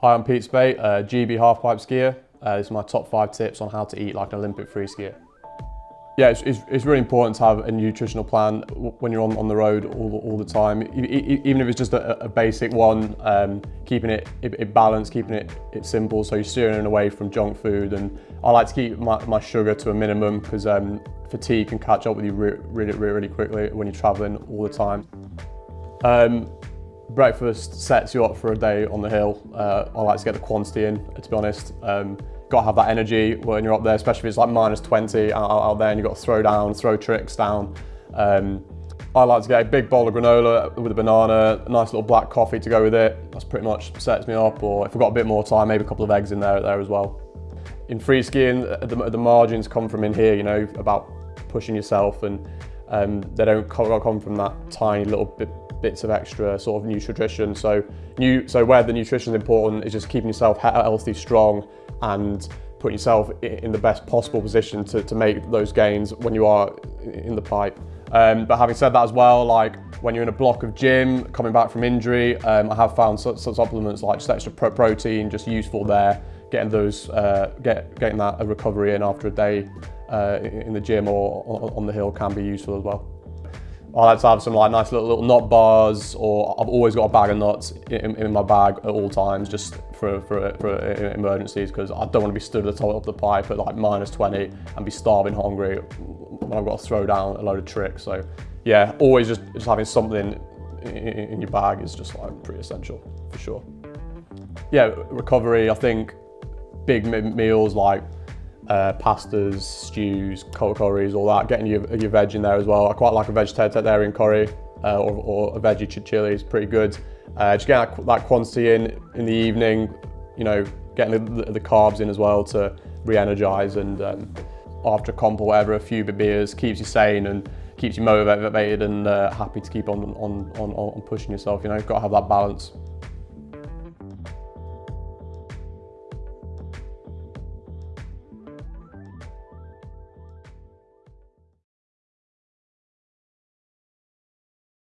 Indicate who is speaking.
Speaker 1: Hi, I'm Pete Speight, uh, GB halfpipe skier. Uh, this is my top five tips on how to eat like an Olympic free skier. Yeah, it's, it's, it's, really important to have a nutritional plan when you're on, on the road all, all the time. Even if it's just a, a basic one, um, keeping it, it, it, balanced, keeping it, it simple, so you're steering away from junk food. And I like to keep my, my sugar to a minimum because um, fatigue can catch up with you really, really, really quickly when you're traveling all the time. Um, breakfast sets you up for a day on the hill. Uh, I like to get the quantity in, to be honest. Um, got to have that energy when you're up there, especially if it's like minus 20 out, out there and you've got to throw down, throw tricks down. Um, I like to get a big bowl of granola with a banana, a nice little black coffee to go with it. That's pretty much sets me up. Or if I've got a bit more time, maybe a couple of eggs in there, there as well. In free skiing, the, the margins come from in here, you know, about pushing yourself and um, they don't come from that tiny little bit, bits of extra sort of nutrition. So, new, so where the nutrition is important is just keeping yourself healthy, strong, and putting yourself in the best possible position to, to make those gains when you are in the pipe. Um, but having said that as well, like when you're in a block of gym, coming back from injury, um, I have found some, some supplements like just extra pro protein, just useful there, getting those, uh, get, getting that recovery in after a day uh, in the gym or on the hill can be useful as well. I like to have some like nice little, little nut bars or I've always got a bag of nuts in, in my bag at all times just for, for, for emergencies because I don't want to be stood at the top of the pipe at like minus 20 and be starving hungry when I've got to throw down a load of tricks. So yeah, always just, just having something in, in your bag is just like pretty essential for sure. Yeah, recovery, I think big meals like uh, pastas, stews, curries, all that, getting your, your veg in there as well. I quite like a vegetarian curry uh, or, or, a veggie chili is pretty good. Uh, just getting that, that, quantity in in the evening, you know, getting the, the carbs in as well to re-energize and um, after a comp or whatever, a few beers keeps you sane and keeps you motivated and uh, happy to keep on, on, on, on pushing yourself, you know, you've got to have that balance.